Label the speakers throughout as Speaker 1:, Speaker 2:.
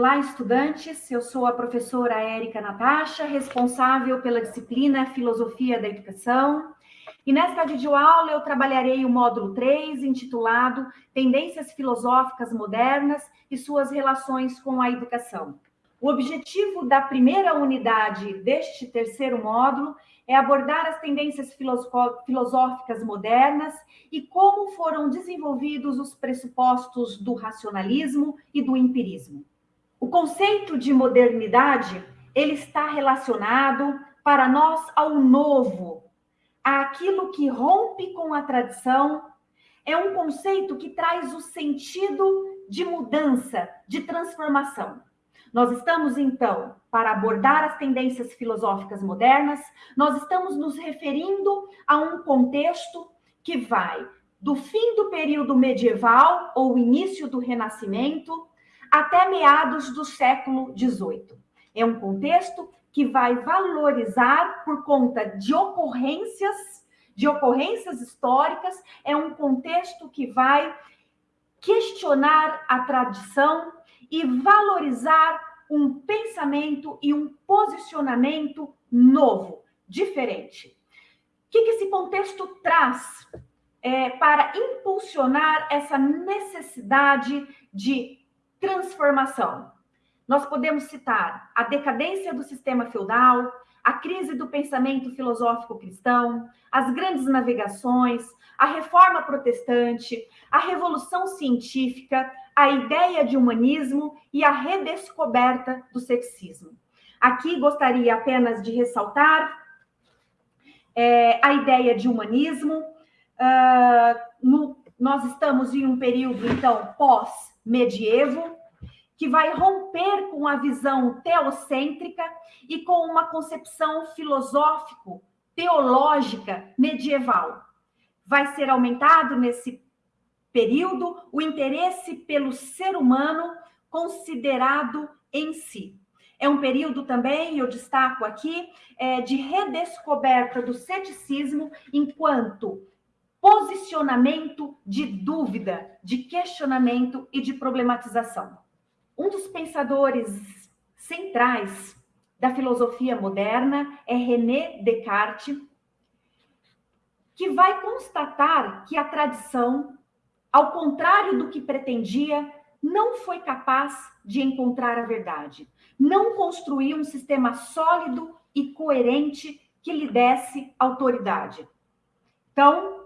Speaker 1: Olá, estudantes. Eu sou a professora Érica Natasha, responsável pela disciplina Filosofia da Educação. E nesta videoaula eu trabalharei o módulo 3, intitulado Tendências Filosóficas Modernas e suas relações com a educação. O objetivo da primeira unidade deste terceiro módulo é abordar as tendências filosóficas modernas e como foram desenvolvidos os pressupostos do racionalismo e do empirismo. O conceito de modernidade, ele está relacionado para nós ao novo, àquilo que rompe com a tradição. É um conceito que traz o sentido de mudança, de transformação. Nós estamos, então, para abordar as tendências filosóficas modernas, nós estamos nos referindo a um contexto que vai do fim do período medieval ou início do Renascimento até meados do século XVIII. É um contexto que vai valorizar por conta de ocorrências, de ocorrências históricas, é um contexto que vai questionar a tradição e valorizar um pensamento e um posicionamento novo, diferente. O que, esse contexto traz é, para impulsionar essa necessidade de transformação. Nós podemos citar a decadência do sistema feudal, a crise do pensamento filosófico cristão, as grandes navegações, a reforma protestante, a revolução científica, a ideia de humanismo e a redescoberta do ceticismo. Aqui gostaria apenas de ressaltar é, a ideia de humanismo. Uh, no, nós estamos em um período, então, pós medievo, que vai romper com a visão teocêntrica e com uma concepção filosófico, teológica medieval. Vai ser aumentado nesse período o interesse pelo ser humano considerado em si. É um período também, eu destaco aqui, é, de redescoberta do ceticismo enquanto posicionamento de dúvida, de questionamento e de problematização. Um dos pensadores centrais da filosofia moderna é René Descartes, que vai constatar que a tradição, ao contrário do que pretendia, não foi capaz de encontrar a verdade, não construiu um sistema sólido e coerente que lhe desse autoridade. Então,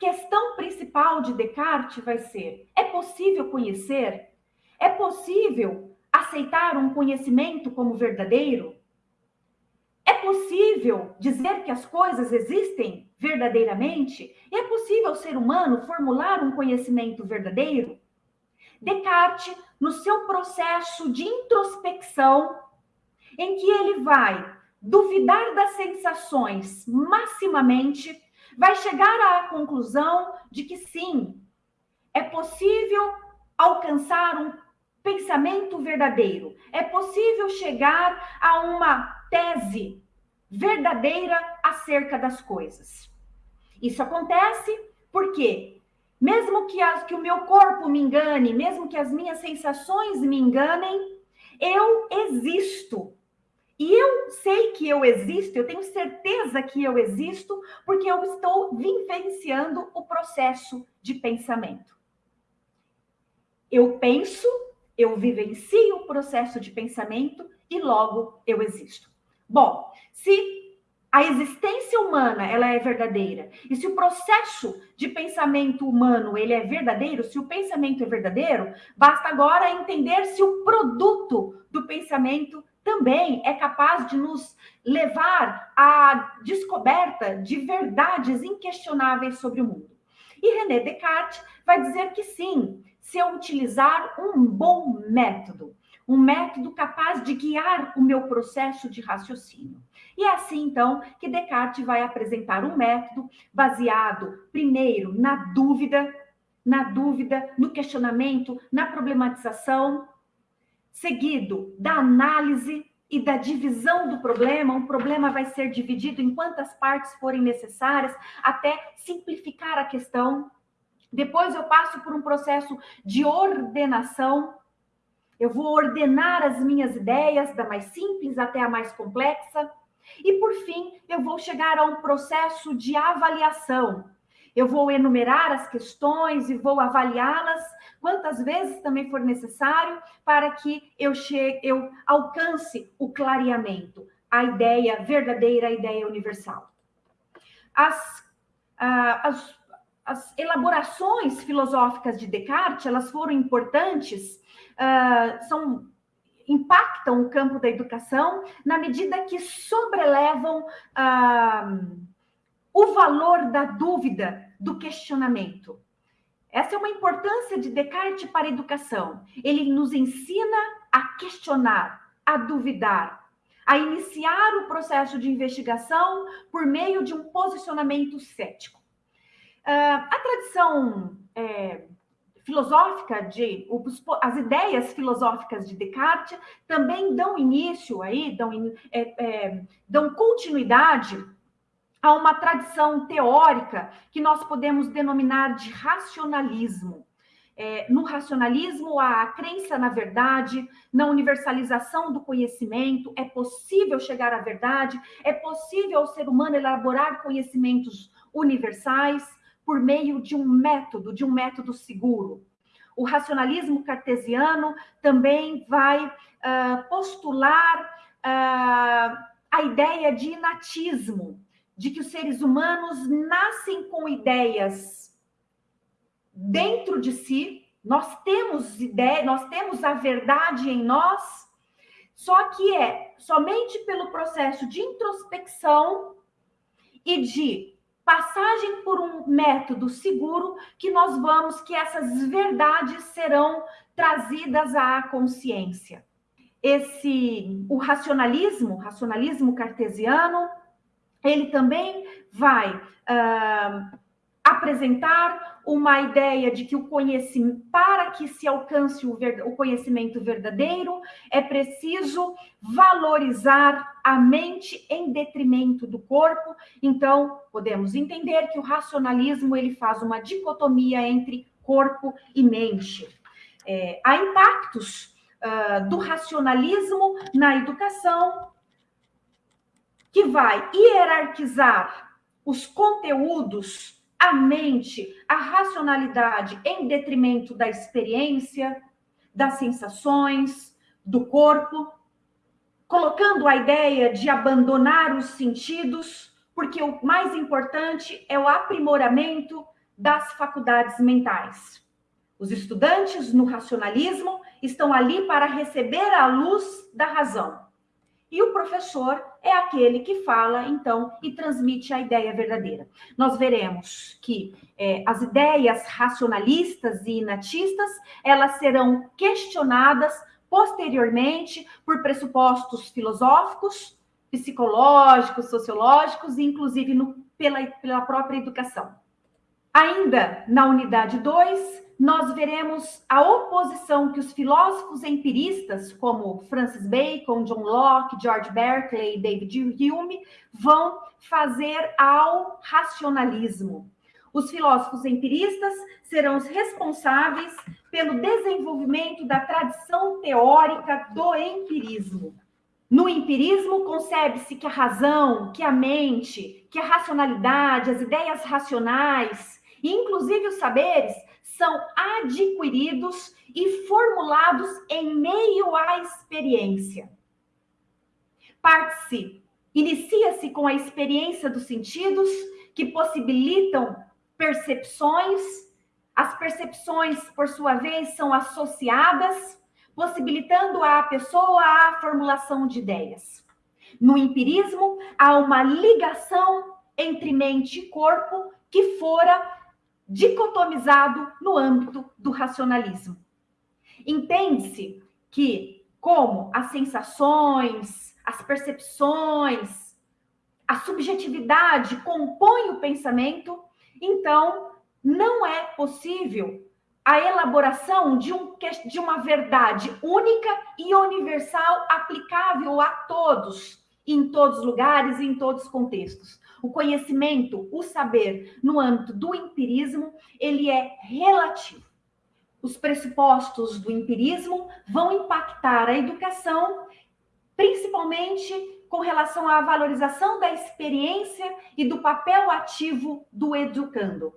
Speaker 1: questão principal de Descartes vai ser: é possível conhecer? É possível aceitar um conhecimento como verdadeiro? É possível dizer que as coisas existem verdadeiramente? É possível o ser humano formular um conhecimento verdadeiro? Descartes, no seu processo de introspecção, em que ele vai duvidar das sensações maximamente, vai chegar à conclusão de que sim, é possível alcançar um pensamento verdadeiro, é possível chegar a uma tese verdadeira acerca das coisas. Isso acontece porque, mesmo que, as, que o meu corpo me engane, mesmo que as minhas sensações me enganem, eu existo e eu sei que eu existo, eu tenho certeza que eu existo, porque eu estou vivenciando o processo de pensamento. Eu penso, eu vivencio o processo de pensamento e logo eu existo. Bom, se a existência humana ela é verdadeira e se o processo de pensamento humano ele é verdadeiro, se o pensamento é verdadeiro, basta agora entender se o produto do pensamento também é capaz de nos levar à descoberta de verdades inquestionáveis sobre o mundo. E René Descartes vai dizer que sim, se eu utilizar um bom método, um método capaz de guiar o meu processo de raciocínio. E é assim, então, que Descartes vai apresentar um método baseado, primeiro, na dúvida, na dúvida, no questionamento, na problematização, seguido da análise e da divisão do problema. Um problema vai ser dividido em quantas partes forem necessárias até simplificar a questão. Depois eu passo por um processo de ordenação eu vou ordenar as minhas ideias, da mais simples até a mais complexa. E, por fim, eu vou chegar a um processo de avaliação. Eu vou enumerar as questões e vou avaliá-las quantas vezes também for necessário para que eu chegue, eu alcance o clareamento, a ideia verdadeira, a ideia universal. As, ah, as, as elaborações filosóficas de Descartes, elas foram importantes, ah, são impactam o campo da educação na medida que sobrelevam ah, o valor da dúvida, do questionamento. Essa é uma importância de Descartes para a educação. Ele nos ensina a questionar, a duvidar, a iniciar o processo de investigação por meio de um posicionamento cético. Uh, a tradição é, filosófica de as ideias filosóficas de Descartes também dão início aí, dão, é, é, dão continuidade a uma tradição teórica que nós podemos denominar de racionalismo. É, no racionalismo, há a crença na verdade, na universalização do conhecimento, é possível chegar à verdade, é possível ao ser humano elaborar conhecimentos universais por meio de um método, de um método seguro. O racionalismo cartesiano também vai uh, postular uh, a ideia de inatismo, de que os seres humanos nascem com ideias dentro de si, nós temos ideia, nós temos a verdade em nós, só que é somente pelo processo de introspecção e de passagem por um método seguro que nós vamos que essas verdades serão trazidas à consciência. Esse o racionalismo, racionalismo cartesiano, ele também vai uh, apresentar uma ideia de que o conhecimento, para que se alcance o, ver, o conhecimento verdadeiro, é preciso valorizar a mente em detrimento do corpo. Então, podemos entender que o racionalismo ele faz uma dicotomia entre corpo e mente. É, há impactos uh, do racionalismo na educação, que vai hierarquizar os conteúdos, a mente, a racionalidade em detrimento da experiência, das sensações, do corpo, colocando a ideia de abandonar os sentidos, porque o mais importante é o aprimoramento das faculdades mentais. Os estudantes no racionalismo estão ali para receber a luz da razão. E o professor é aquele que fala, então, e transmite a ideia verdadeira. Nós veremos que é, as ideias racionalistas e inatistas, elas serão questionadas posteriormente por pressupostos filosóficos, psicológicos, sociológicos e, inclusive, no, pela, pela própria educação. Ainda na unidade 2, nós veremos a oposição que os filósofos empiristas, como Francis Bacon, John Locke, George Berkeley David Hume, vão fazer ao racionalismo. Os filósofos empiristas serão os responsáveis pelo desenvolvimento da tradição teórica do empirismo. No empirismo, concebe-se que a razão, que a mente, que a racionalidade, as ideias racionais, inclusive os saberes, são adquiridos e formulados em meio à experiência. Parte-se, inicia-se com a experiência dos sentidos, que possibilitam percepções. As percepções, por sua vez, são associadas, possibilitando à pessoa a formulação de ideias. No empirismo, há uma ligação entre mente e corpo que fora dicotomizado no âmbito do racionalismo. Entende-se que, como as sensações, as percepções, a subjetividade compõem o pensamento, então não é possível a elaboração de, um, de uma verdade única e universal aplicável a todos, em todos os lugares e em todos os contextos. O conhecimento, o saber, no âmbito do empirismo, ele é relativo. os pressupostos do empirismo vão impactar a educação, principalmente com relação à valorização da experiência e do papel ativo do educando.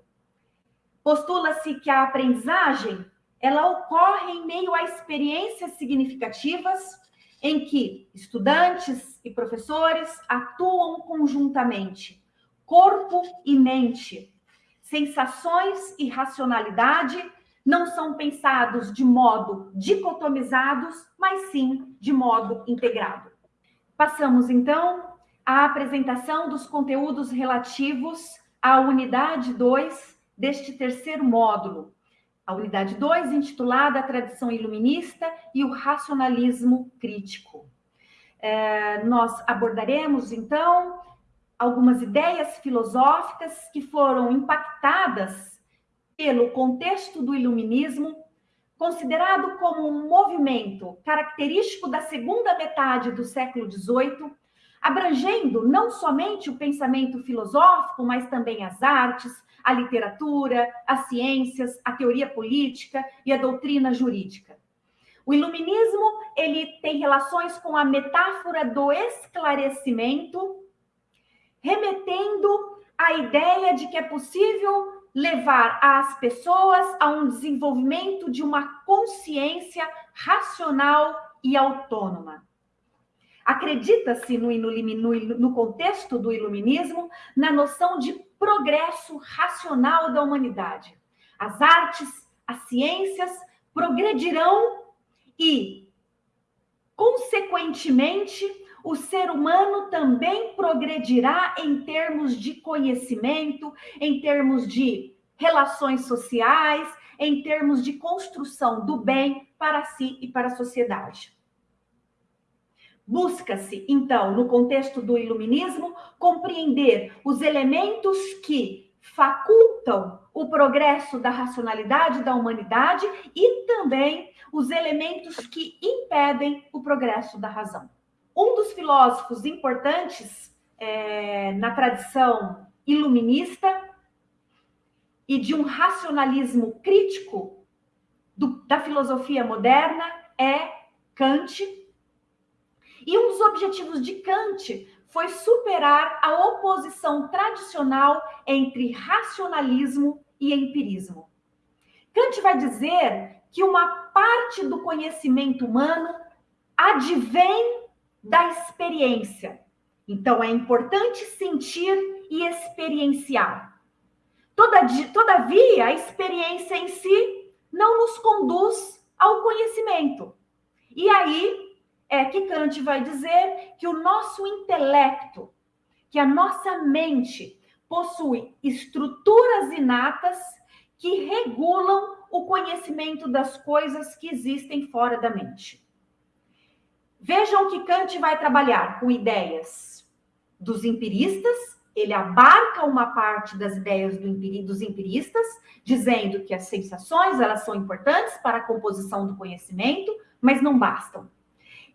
Speaker 1: Postula-se que a aprendizagem ela ocorre em meio a experiências significativas em que estudantes e professores atuam conjuntamente, corpo e mente. Sensações e racionalidade não são pensados de modo dicotomizados, mas sim de modo integrado. Passamos então à apresentação dos conteúdos relativos à unidade 2 deste terceiro módulo. A unidade 2, intitulada A Tradição Iluminista e o Racionalismo Crítico. É, nós abordaremos, então, algumas ideias filosóficas que foram impactadas pelo contexto do iluminismo, considerado como um movimento característico da segunda metade do século XVIII, abrangendo não somente o pensamento filosófico, mas também as artes, a literatura, as ciências, a teoria política e a doutrina jurídica. O iluminismo, ele tem relações com a metáfora do esclarecimento, remetendo à ideia de que é possível levar as pessoas a um desenvolvimento de uma consciência racional e autônoma. Acredita-se no, no, no, contexto do iluminismo na noção de progresso racional da humanidade. As artes, as ciências progredirão e, consequentemente, o ser humano também progredirá em termos de conhecimento, em termos de relações sociais, em termos de construção do bem para si e para a sociedade. Busca-se, então, no contexto do iluminismo, compreender os elementos que facultam o progresso da racionalidade da humanidade e também os elementos que impedem o progresso da razão. Um dos filósofos importantes é, na tradição iluminista e de um racionalismo crítico do, da filosofia moderna é Kant, e um dos objetivos de Kant foi superar a oposição tradicional entre racionalismo e empirismo. Kant vai dizer que uma parte do conhecimento humano advém da experiência. Então, é importante sentir e experienciar. Todavia, a experiência em si não nos conduz ao conhecimento. E aí é que Kant vai dizer que o nosso intelecto, que a nossa mente possui estruturas inatas que regulam o conhecimento das coisas que existem fora da mente. Vejam que Kant vai trabalhar com ideias dos empiristas, ele abarca uma parte das ideias do dos empiristas, dizendo que as sensações elas são importantes para a composição do conhecimento, mas não bastam.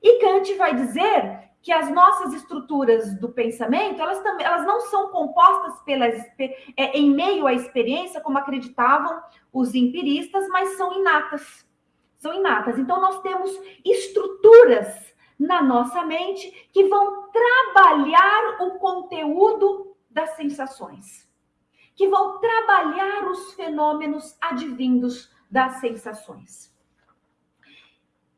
Speaker 1: E Kant vai dizer que as nossas estruturas do pensamento, elas, também, elas não são compostas pelas, é, em meio à experiência, como acreditavam os empiristas, mas são inatas. São inatas. Então, nós temos estruturas na nossa mente que vão trabalhar o conteúdo das sensações, que vão trabalhar os fenômenos advindos das sensações.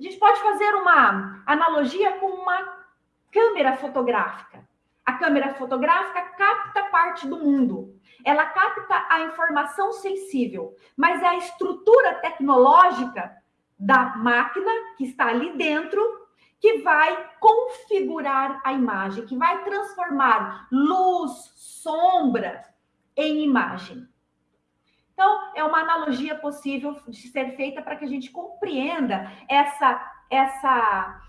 Speaker 1: A gente pode fazer uma analogia com uma câmera fotográfica. A câmera fotográfica capta parte do mundo. Ela capta a informação sensível, mas a estrutura tecnológica da máquina que está ali dentro que vai configurar a imagem, que vai transformar luz, sombra em imagem. Então, é uma analogia possível de ser feita para que a gente compreenda essa, essa,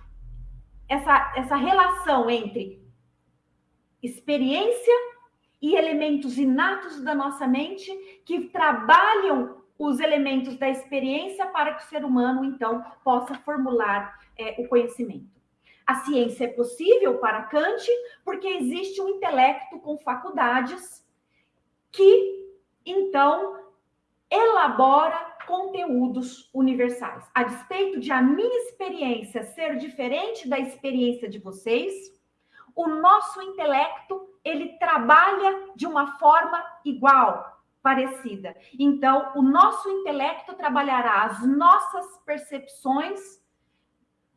Speaker 1: essa, essa relação entre experiência e elementos inatos da nossa mente que trabalham os elementos da experiência para que o ser humano, então, possa formular é, o conhecimento. A ciência é possível para Kant porque existe um intelecto com faculdades que, então, elabora conteúdos universais. A despeito de a minha experiência ser diferente da experiência de vocês, o nosso intelecto ele trabalha de uma forma igual, parecida. Então, o nosso intelecto trabalhará as nossas percepções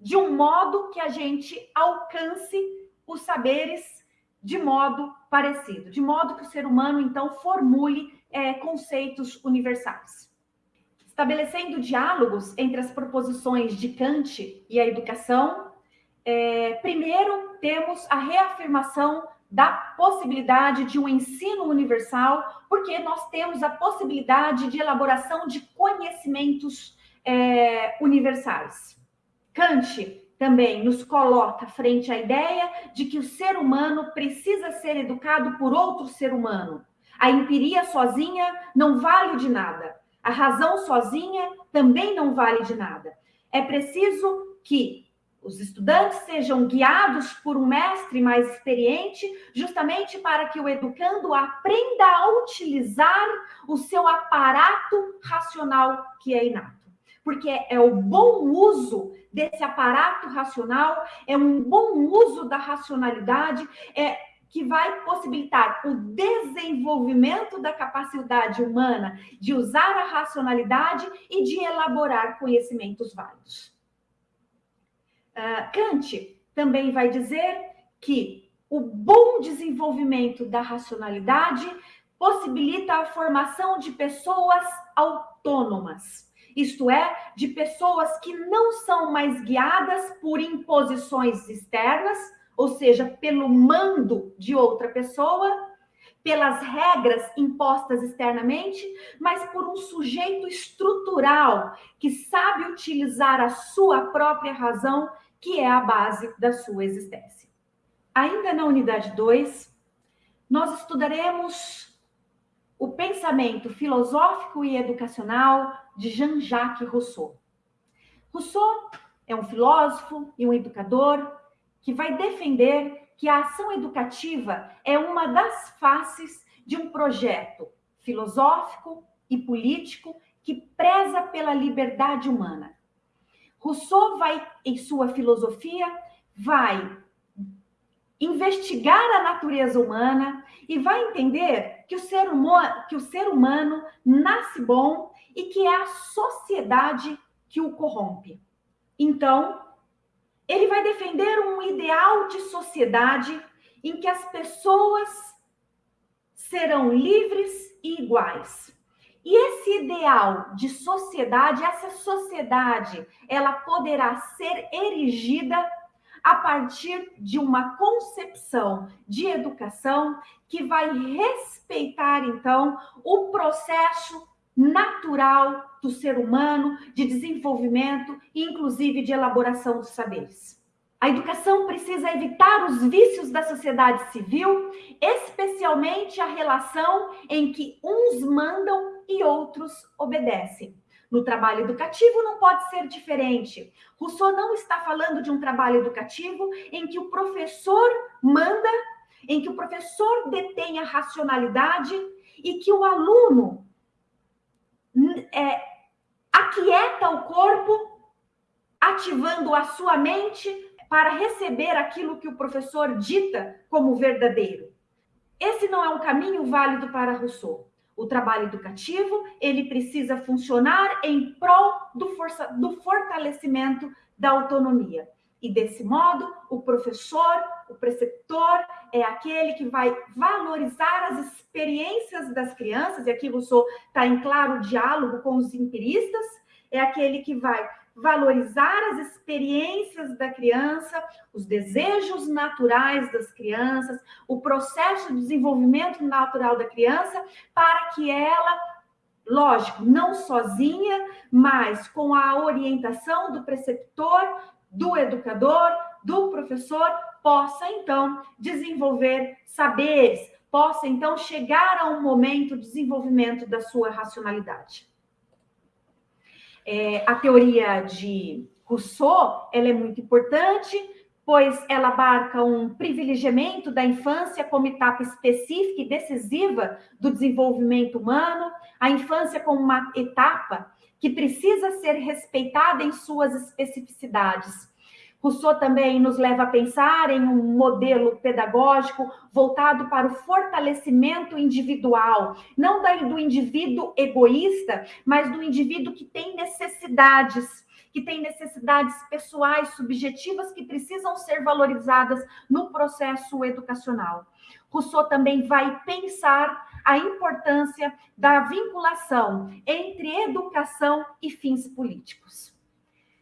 Speaker 1: de um modo que a gente alcance os saberes de modo parecido, de modo que o ser humano então formule é, conceitos universais. Estabelecendo diálogos entre as proposições de Kant e a educação, é, primeiro temos a reafirmação da possibilidade de um ensino universal, porque nós temos a possibilidade de elaboração de conhecimentos é, universais. Kant também nos coloca frente à ideia de que o ser humano precisa ser educado por outro ser humano. A empiria sozinha não vale de nada. A razão sozinha também não vale de nada. É preciso que os estudantes sejam guiados por um mestre mais experiente, justamente para que o educando aprenda a utilizar o seu aparato racional que é inato porque é o bom uso desse aparato racional, é um bom uso da racionalidade, é que vai possibilitar o desenvolvimento da capacidade humana de usar a racionalidade e de elaborar conhecimentos válidos. Uh, Kant também vai dizer que o bom desenvolvimento da racionalidade possibilita a formação de pessoas autônomas isto é, de pessoas que não são mais guiadas por imposições externas, ou seja, pelo mando de outra pessoa, pelas regras impostas externamente, mas por um sujeito estrutural que sabe utilizar a sua própria razão, que é a base da sua existência. Ainda na unidade 2, nós estudaremos o pensamento filosófico e educacional de Jean-Jacques Rousseau. Rousseau é um filósofo e um educador que vai defender que a ação educativa é uma das faces de um projeto filosófico e político que preza pela liberdade humana. Rousseau vai, em sua filosofia, vai investigar a natureza humana e vai entender que o ser que o ser humano nasce bom e que é a sociedade que o corrompe. Então, ele vai defender um ideal de sociedade em que as pessoas serão livres e iguais. E esse ideal de sociedade, essa sociedade, ela poderá ser erigida a partir de uma concepção de educação que vai respeitar, então, o processo natural do ser humano de desenvolvimento e, inclusive, de elaboração dos saberes. A educação precisa evitar os vícios da sociedade civil, especialmente a relação em que uns mandam e outros obedecem. No trabalho educativo não pode ser diferente. Rousseau não está falando de um trabalho educativo em que o professor manda, em que o professor detém a racionalidade e que o aluno é, aquieta o corpo, ativando a sua mente para receber aquilo que o professor dita como verdadeiro. Esse não é um caminho válido para Rousseau. O trabalho educativo, ele precisa funcionar em prol do, força, do fortalecimento da autonomia. E desse modo, o professor, o preceptor, é aquele que vai valorizar as experiências das crianças, e aqui Rousseau está em claro diálogo com os empiristas, é aquele que vai valorizar as experiências da criança, os desejos naturais das crianças, o processo de desenvolvimento natural da criança, para que ela, lógico, não sozinha, mas com a orientação do preceptor, do educador, do professor, possa então desenvolver saberes, possa então chegar a um momento de desenvolvimento da sua racionalidade. É, a teoria de Rousseau ela é muito importante pois ela abarca um privilegiamento da infância como etapa específica e decisiva do desenvolvimento humano, a infância como uma etapa que precisa ser respeitada em suas especificidades. Rousseau também nos leva a pensar em um modelo pedagógico voltado para o fortalecimento individual, não do indivíduo egoísta, mas do indivíduo que tem necessidades que têm necessidades pessoais, subjetivas, que precisam ser valorizadas no processo educacional. Rousseau também vai pensar a importância da vinculação entre educação e fins políticos.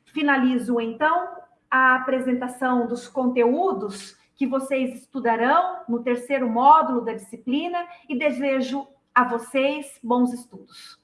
Speaker 1: Finalizo, então, a apresentação dos conteúdos que vocês estudarão no terceiro módulo da disciplina e desejo a vocês bons estudos.